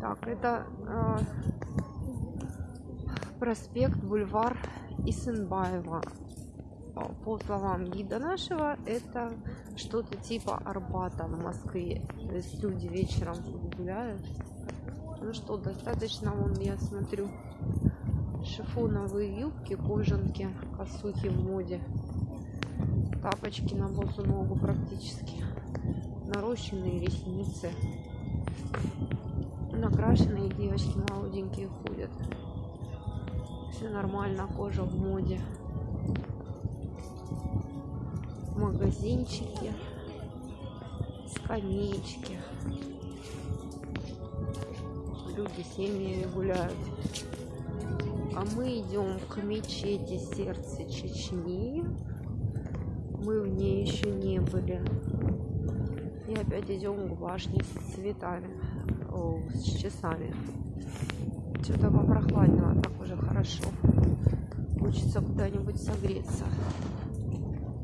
Так, это э, проспект, бульвар Исенбаева. По- словам гида нашего, это что-то типа Арбата в Москве. То есть люди вечером гуляют. Ну что, достаточно, вон я смотрю, шифоновые юбки, кожанки, косухи в моде. Тапочки на босу ногу практически. Нарощенные ресницы. Накрашенные девочки молоденькие ходят. Все нормально, кожа в моде. Магазинчики, скамеечки. Люди семьями гуляют. А мы идем к мечети сердца Чечни. Мы в ней еще не были. И опять идем к башне с цветами, о, с часами. Что-то попрохладнело, так уже хорошо. Хочется куда-нибудь согреться.